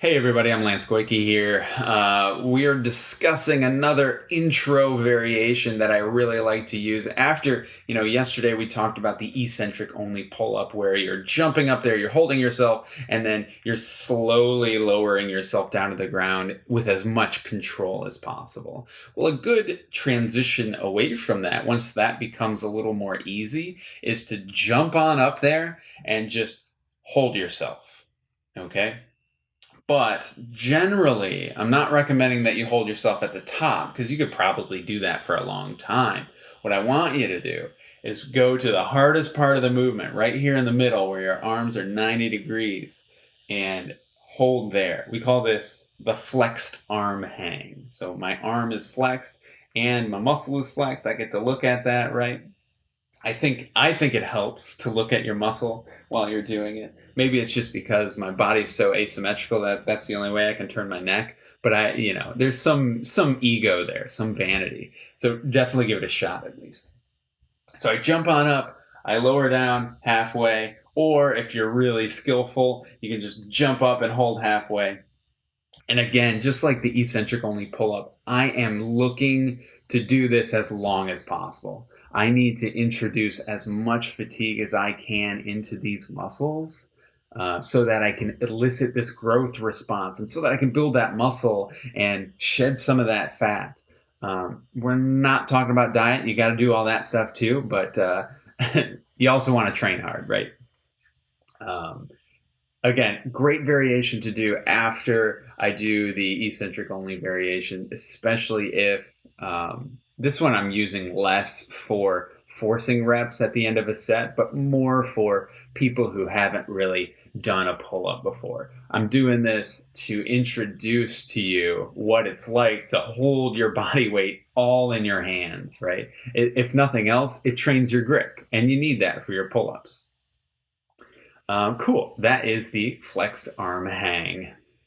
Hey everybody, I'm Lance Goyke here. Uh, we are discussing another intro variation that I really like to use. After, you know, yesterday we talked about the eccentric only pull up where you're jumping up there, you're holding yourself, and then you're slowly lowering yourself down to the ground with as much control as possible. Well, a good transition away from that, once that becomes a little more easy, is to jump on up there and just hold yourself. Okay? But generally, I'm not recommending that you hold yourself at the top because you could probably do that for a long time. What I want you to do is go to the hardest part of the movement, right here in the middle where your arms are 90 degrees, and hold there. We call this the flexed arm hang. So my arm is flexed and my muscle is flexed. I get to look at that, right? I think I think it helps to look at your muscle while you're doing it. Maybe it's just because my body's so asymmetrical that that's the only way I can turn my neck. But I, you know, there's some some ego there, some vanity. So definitely give it a shot at least. So I jump on up, I lower down halfway, or if you're really skillful, you can just jump up and hold halfway. And again, just like the eccentric only pull up, I am looking to do this as long as possible. I need to introduce as much fatigue as I can into these muscles uh, so that I can elicit this growth response and so that I can build that muscle and shed some of that fat. Um, we're not talking about diet. You got to do all that stuff too, but uh, you also want to train hard, right? Um, again, great variation to do after I do the eccentric only variation, especially if um, this one I'm using less for forcing reps at the end of a set, but more for people who haven't really done a pull up before. I'm doing this to introduce to you what it's like to hold your body weight all in your hands, right? If nothing else, it trains your grip, and you need that for your pull ups. Um, cool. That is the flexed arm hang.